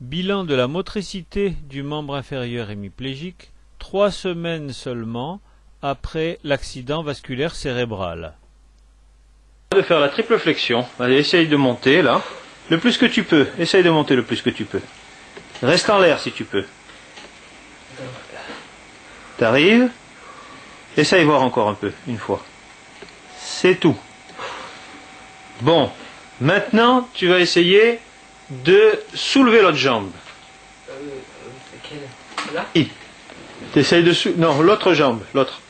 Bilan de la motricité du membre inférieur hémiplégique, trois semaines seulement après l'accident vasculaire cérébral. De faire la triple flexion. Allez, essaye de monter là. Le plus que tu peux. Essaye de monter le plus que tu peux. Reste en l'air si tu peux. T'arrives? Essaye voir encore un peu, une fois. C'est tout. Bon. Maintenant, tu vas essayer de soulever l'autre jambe. Euh, euh, Là T'essayes de sou... Non, l'autre jambe, l'autre.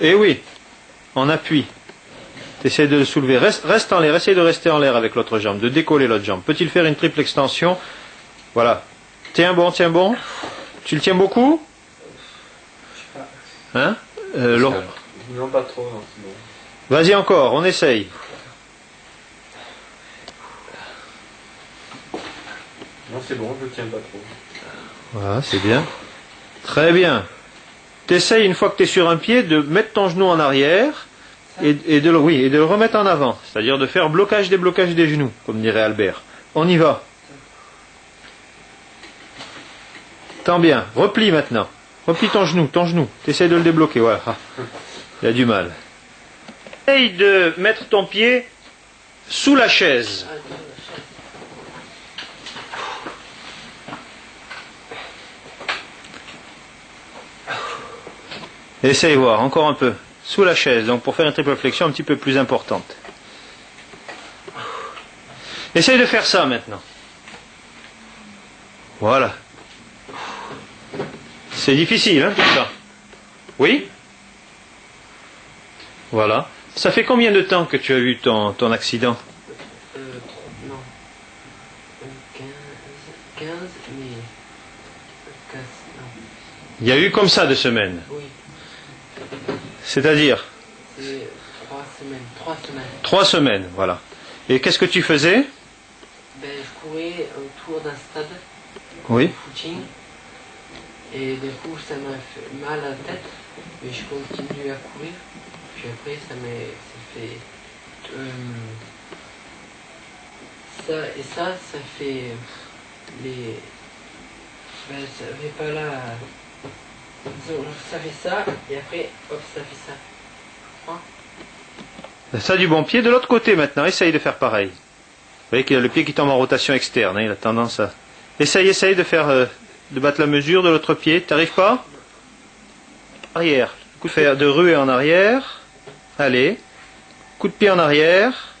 Eh oui, en appui. T'essayes de le soulever. Reste, reste en l'air, essaye de rester en l'air avec l'autre jambe, de décoller l'autre jambe. Peut-il faire une triple extension? Voilà. Tiens bon, tiens bon. Tu le tiens beaucoup? Hein? Euh. Non, pas trop. Vas-y encore, on essaye. C'est bon, je le tiens pas trop. Voilà, c'est bien. Très bien. T'essayes, une fois que tu es sur un pied, de mettre ton genou en arrière et, et de, le, oui, et de le remettre en avant. C'est-à-dire de faire blocage des blocages des genoux, comme dirait Albert. On y va. Tant bien. Replie maintenant. Replie ton genou, ton genou. T'essayes de le débloquer, voilà. Ah, Il a du mal. Essaye de mettre ton pied sous la chaise. Essaye voir, encore un peu. Sous la chaise, donc pour faire une triple flexion un petit peu plus importante. Essaye de faire ça maintenant. Voilà. C'est difficile, hein, tout ça. Oui? Voilà. Ça fait combien de temps que tu as eu ton, ton accident? Euh, non. Euh, 15, 15, mais. 15, non. Il y a eu comme ça de semaines? Oui, C'est-à-dire c'est 3 semaines. 3 semaines. trois semaines, voilà. Et qu'est-ce que tu faisais Ben, je courais autour d'un stade Oui. de footing. Et du coup, ça m'a fait mal à la tête. Mais je continue à courir. Puis après, ça m'a ça fait. euh, ça et ça, ça fait. Les. Ben, ça fait pas là. Ça fait ça, et après, ça fait ça. Ça du bon pied. De l'autre côté maintenant, essaye de faire pareil. Vous voyez qu'il a le pied qui tombe en rotation externe. hein, il a tendance à... Essaye, essaye de faire... euh, de battre la mesure de l'autre pied. T'arrives pas? Arrière. Coup de fer de ruer en arrière. Allez. Coup de pied en arrière.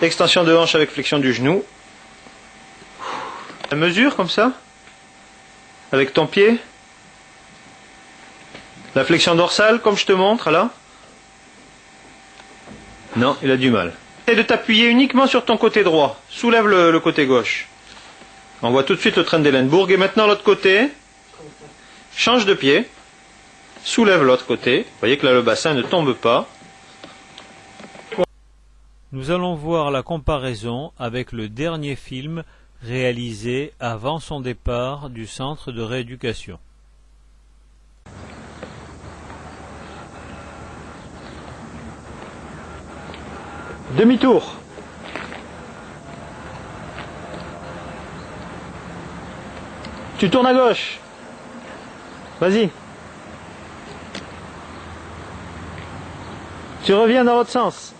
Extension de hanche avec flexion du genou. La mesure comme ça? Avec ton pied? La flexion dorsale comme je te montre là non, il a du mal. Essaye de t'appuyer uniquement sur ton côté droit. Soulève le, côté gauche. On voit tout de suite le train d'Hellenburg. Et maintenant l'autre côté. Change de pied. Soulève l'autre côté. Vous voyez que là le bassin ne tombe pas. Nous allons voir la comparaison avec le dernier film réalisé avant son départ du centre de rééducation. Demi-tour. Tu tournes à gauche. Vas-y. Tu reviens dans l'autre sens.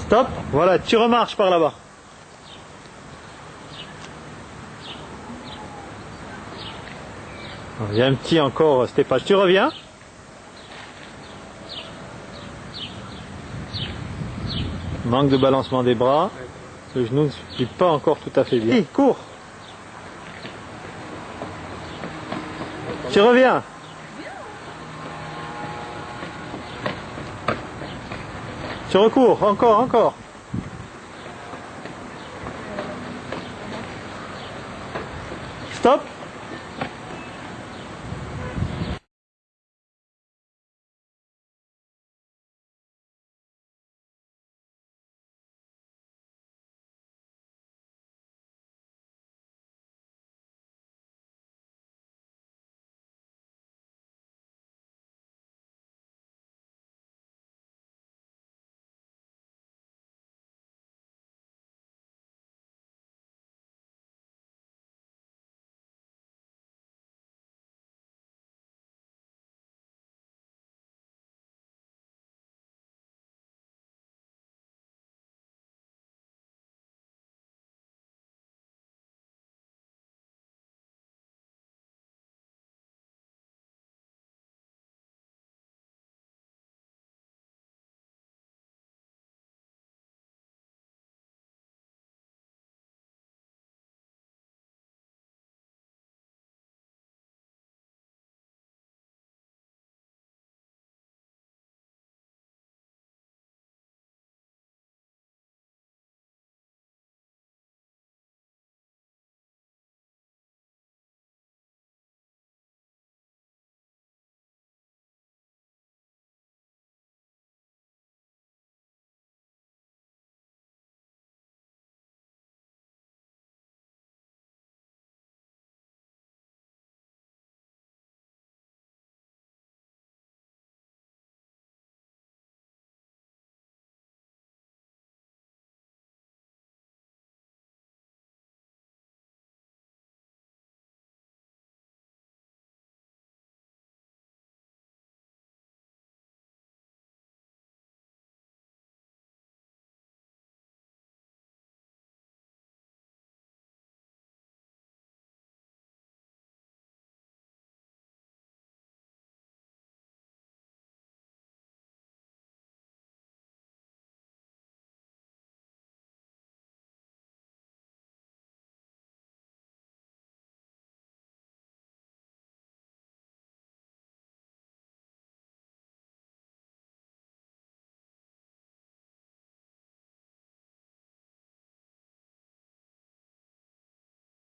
Stop. Voilà, tu remarches par là-bas. A un petit encore, Stéphane. Tu reviens Manque de balancement des bras. Le genou ne suit pas encore tout à fait bien. Hey, cours Tu reviens Tu recours, encore, encore. Stop